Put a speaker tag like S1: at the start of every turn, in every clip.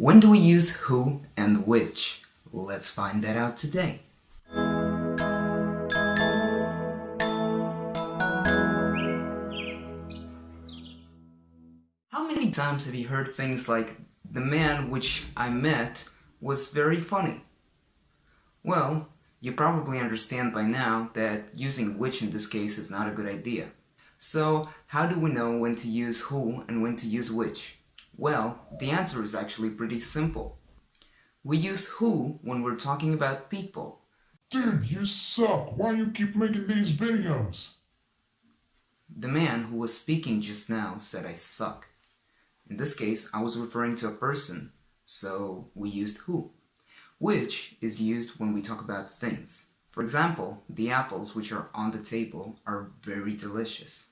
S1: When do we use who and which? Let's find that out today. How many times have you heard things like, the man which I met was very funny? Well, you probably understand by now that using which in this case is not a good idea. So, how do we know when to use who and when to use which? Well, the answer is actually pretty simple. We use who when we're talking about people.
S2: Dude, you suck. Why you keep making these videos?
S1: The man who was speaking just now said I suck. In this case, I was referring to a person, so we used who. Which is used when we talk about things. For example, the apples which are on the table are very delicious.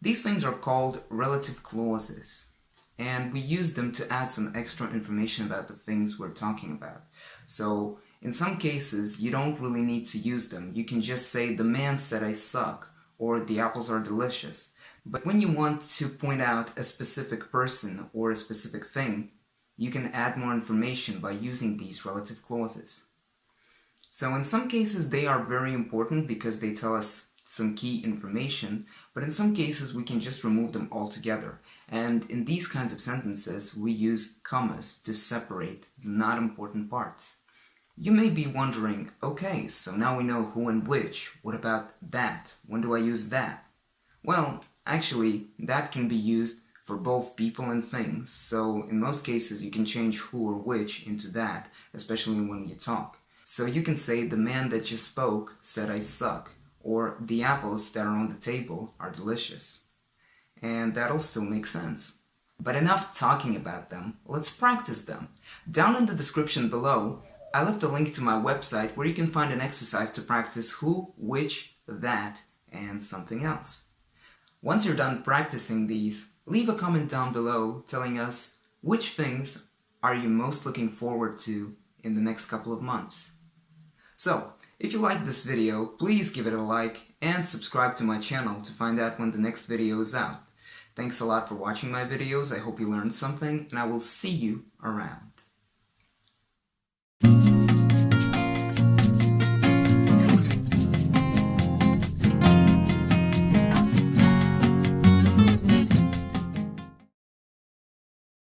S1: These things are called relative clauses and we use them to add some extra information about the things we're talking about. So in some cases, you don't really need to use them. You can just say, the man said I suck, or the apples are delicious. But when you want to point out a specific person or a specific thing, you can add more information by using these relative clauses. So in some cases they are very important because they tell us some key information, but in some cases we can just remove them altogether. And in these kinds of sentences, we use commas to separate the not important parts. You may be wondering, okay, so now we know who and which, what about that? When do I use that? Well, actually, that can be used for both people and things, so in most cases you can change who or which into that, especially when you talk. So you can say, the man that just spoke said I suck, or the apples that are on the table are delicious and that'll still make sense. But enough talking about them, let's practice them. Down in the description below, I left a link to my website where you can find an exercise to practice who, which, that, and something else. Once you're done practicing these, leave a comment down below telling us which things are you most looking forward to in the next couple of months. So, if you liked this video, please give it a like and subscribe to my channel to find out when the next video is out. Thanks a lot for watching my videos, I hope you learned something, and I will see you around.